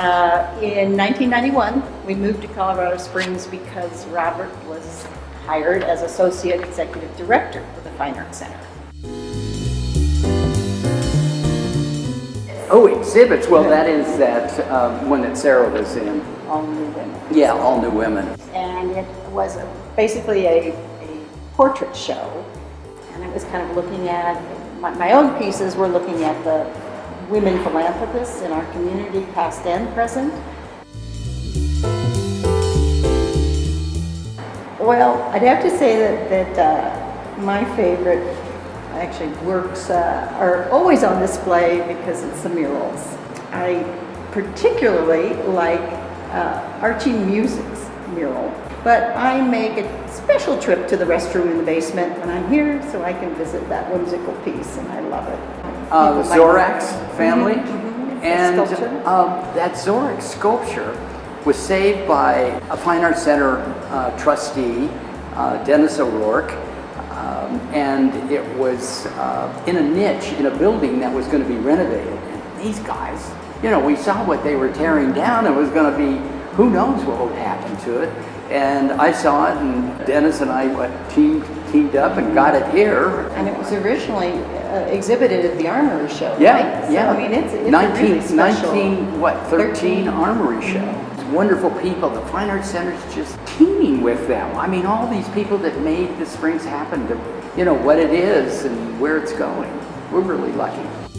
Uh, In 1991, we moved to Colorado Springs because Robert was hired as Associate Executive Director for the Fine Arts Center. Oh, exhibits. Well, that is that um, one that Sarah was in. All new women. Yeah, All New Women. And it was a- basically a, a portrait show. And it was kind of looking at, my, my own pieces were looking at the women philanthropists in our community, past and present. Well, I'd have to say that, that uh, my favorite, actually, works uh, are always on display because it's the murals. I particularly like uh, Archie Musick's mural, but I make a special trip to the restroom in the basement when I'm here so I can visit that whimsical piece, and I love it. Uh, the Zorach family. mhm. And The um, that Zorach sculpture was saved by a Fine Arts Center uh, trustee, uh, Dennis O'Rourke. Um, and it was uh, in a niche in a building that was going to be renovated. And these guys, you know, we saw what they were tearing down. It was going to be, who knows what would happen to it. And I saw it, and Dennis and I teamed, teamed up and got it here. And it was originally uh, exhibited at the Armory Show, Yeah, right? So, yeah. I mean, it's, it's a 19, really special. 19, what, 13 13. Armory Show. It's wonderful people. The Fine Arts Center's just teeming with them. I mean, all these people that made the Springs happen, to, you know, what it is and where it's going. We're really lucky.